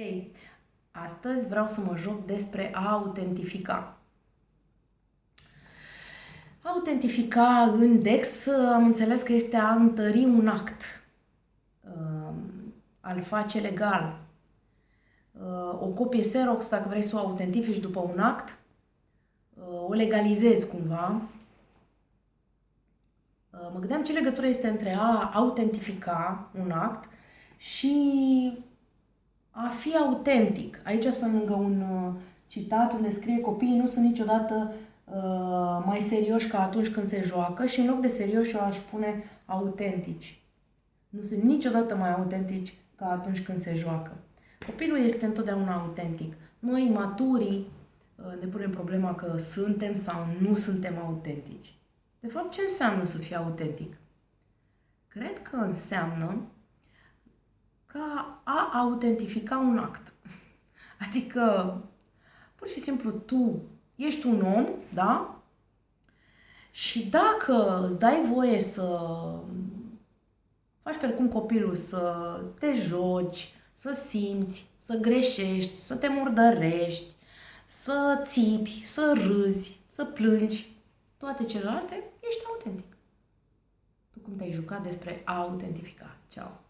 Hei, astăzi vreau să mă joc despre a autentifica. Autentifica în DEX am înțeles că este a întări un act, uh, a-l face legal. Uh, o copie Xerox, dacă vrei să o autentifici după un act, uh, o legalizezi cumva. Mă gândeam ce legătură este între a autentifica un act și a fi autentic. Aici sunt lângă un uh, citat unde scrie copiii nu sunt niciodată uh, mai serioși ca atunci când se joacă și în loc de serioși eu aș spune autentici. Nu sunt niciodată mai autentici ca atunci când se joacă. Copilul este întotdeauna autentic. Noi, maturii, uh, ne punem problema că suntem sau nu suntem autentici. De fapt, ce înseamnă să fii autentic? Cred că înseamnă ca a autentifica un act. Adică, pur și simplu, tu ești un om, da? Și dacă îți dai voie să faci precum copilul, să te joci, să simți, să greșești, să te murdărești, să țipi, să râzi, să plângi, toate celelalte, ești autentic. Tu cum te-ai jucat despre a autentifica. Ceau!